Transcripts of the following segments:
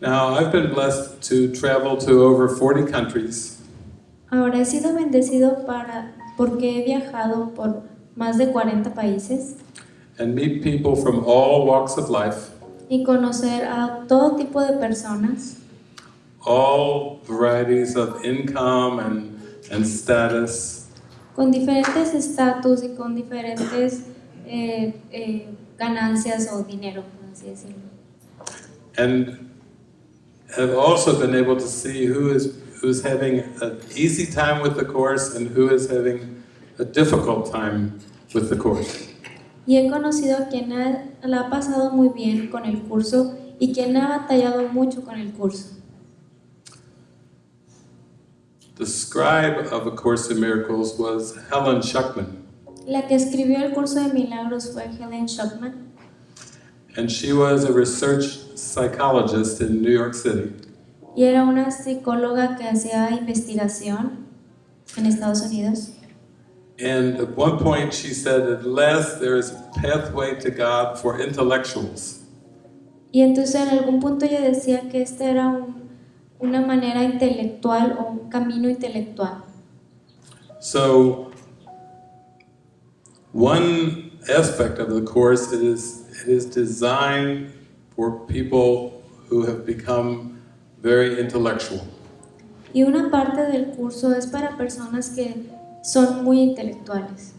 Now, I've been blessed to travel to over 40 countries, Ahora he sido bendecido para, porque he viajado por más de 40 países. And meet people from all walks of life, y conocer a todo tipo de personas, all varieties of income and, and status, con diferentes estatus y con diferentes eh, eh, ganancias o dinero, por así decirlo. and have also been able to see who is who's having an easy time with the course and who is having a difficult time with the course. Y he conocido a quien ha- la ha pasado muy bien con el curso y quien ha batallado mucho con el curso. The scribe of A Course in Miracles was Helen Schuckman, La que escribió el curso de milagros fue Helen Schuckman and she was a research psychologist in New York City. y era una psicóloga que hacía investigación en Estados Unidos. And at one point she said, unless there is a pathway to God for intellectuals, Y entonces en algún punto ella decía que esta era un- una manera intelectual o un camino intelectual. So, one aspect of the course it is it is designed for people who have become very intellectual. Y una parte del curso es para personas que son muy intelectuales.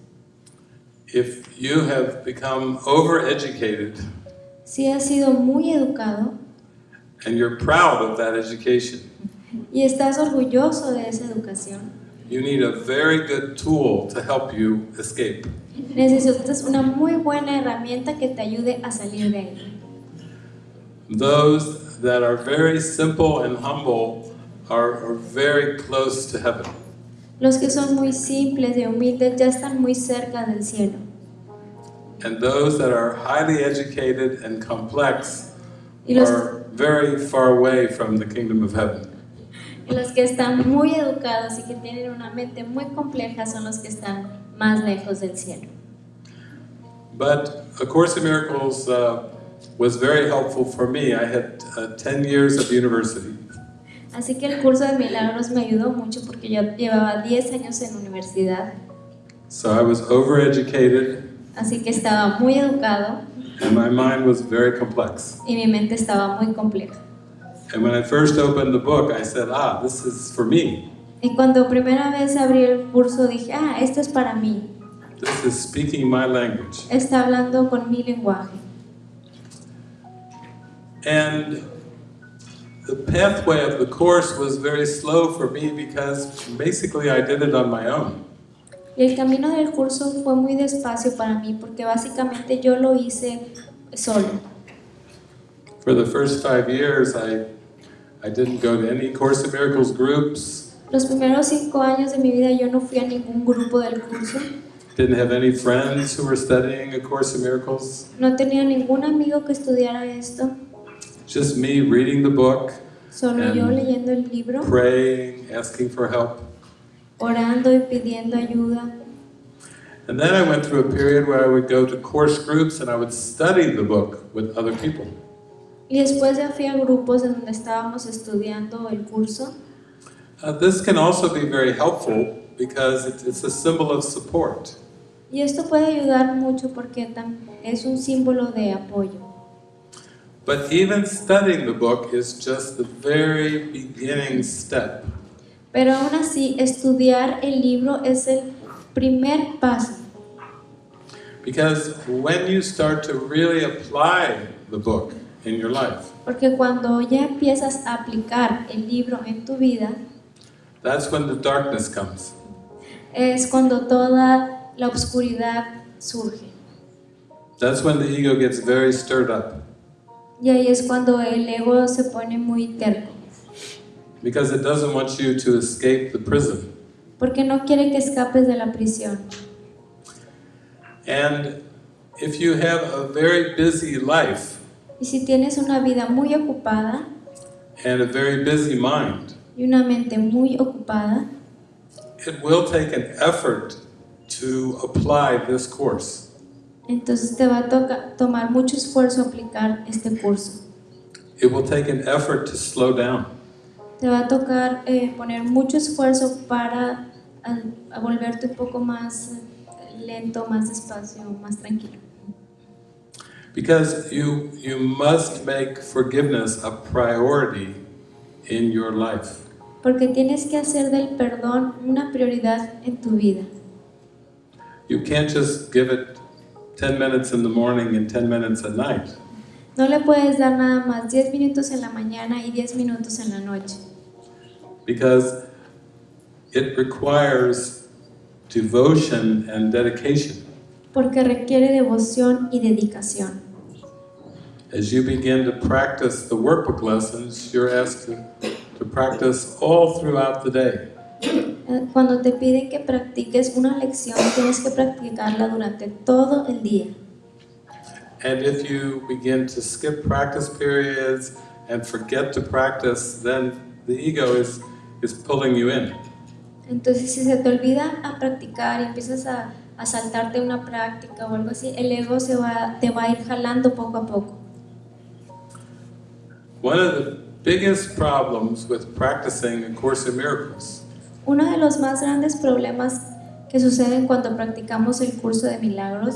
If you have become overeducated Si has sido muy educado and you're proud of that education, y estás orgulloso de esa educación, you need a very good tool to help you escape. Necesitas una muy buena herramienta que te ayude a salir de ahí. Those that are very simple and humble are, are very close to heaven. Los que son muy simples y humildes ya están muy cerca del cielo. And those that are highly educated and complex are very far away from the kingdom of heaven. y los que están muy educados y que tienen una mente muy compleja son los que están más lejos del cielo. But A Course in Miracles uh, was very helpful for me. I had uh, 10 years of university. Así que el curso de milagros me ayudó mucho porque yo llevaba 10 años en universidad, So I was overeducated así que estaba muy educado and my mind was very complex. y mi mente estaba muy compleja. And when I first opened the book, I said, ah, this is for me. Y cuando primera vez abrí el curso dije, ah, esto es para mí, This is speaking my language. está hablando con mi lenguaje. And the pathway of the course was very slow for me because basically I did it on my own. Y el camino del curso fue muy despacio para mí porque básicamente yo lo hice solo. For the first five years, I, I didn't go to any Course in Miracles groups, Los primeros cinco años de mi vida yo no fui a ningún grupo del curso, didn't have any friends who were studying A Course in Miracles, no tenía ningún amigo que estudiara esto, just me reading the book, solo yo leyendo el libro, praying, asking for help. orando y pidiendo ayuda. And then I went through a period where I would go to course groups and I would study the book with other people. Y después ya fui a grupos en donde estábamos estudiando el curso. Uh, this can also be very helpful because it, it's a symbol of support. Y esto puede ayudar mucho porque es un símbolo de apoyo. But even studying the book is just the very beginning step. Pero aún así, estudiar el libro es el primer paso. Because when you start to really apply the book in your life, Porque cuando ya empiezas a aplicar el libro en tu vida, that's when the darkness comes. es cuando toda la oscuridad surge. That's when the ego gets very stirred up. Y ahí es cuando el ego se pone muy terco. Because it doesn't want you to escape the prison. Porque no quiere que escapes de la prisión. And if you have a very busy life Y si tienes una vida muy ocupada and a very busy mind, y una mente muy ocupada, it will take an effort to apply this course. entonces te va a toca- tomar mucho esfuerzo aplicar este curso. it will take an effort to slow down. Te va a tocar eh, poner mucho esfuerzo para a, a volverte un poco más eh, lento, más despacio, más tranquilo. Because you, you must make forgiveness a priority in your life. Porque tienes que hacer del perdón una prioridad en tu vida. You can't just give it 10 minutes in the morning and 10 minutes at night. No le puedes dar nada más 10 minutos en la mañana y 10 minutos en la noche. because it requires devotion and dedication. Porque requiere devoción y dedicación. As you begin to practice the workbook lessons, you're asked to, to practice all throughout the day. Cuando te piden que practiques una lección, tienes que practicarla durante todo el día. And if you begin to skip practice periods and forget to practice, then the ego is, is pulling you in. Entonces, si se te olvida a practicar y empiezas a, a saltarte una práctica o algo así, el ego se va, te va a ir jalando poco a poco. One of the biggest problems with practicing A Course in Miracles Uno de los más grandes problemas que suceden cuando practicamos el curso de milagros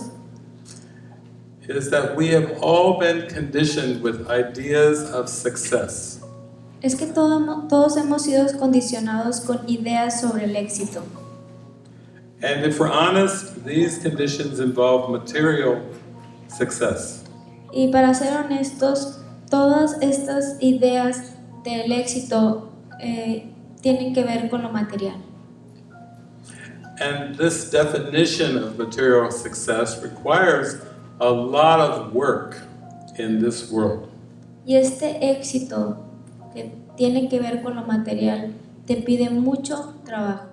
is that we have all been conditioned with ideas of success. es que todo- todos hemos sido condicionados con ideas sobre el éxito. And if we're honest, these conditions involve material success. Y para ser honestos, todas estas ideas del éxito eh, tienen que ver con lo material. And this definition of material success requires a lot of work in this world. Y este éxito que tiene que ver con lo material te pide mucho trabajo.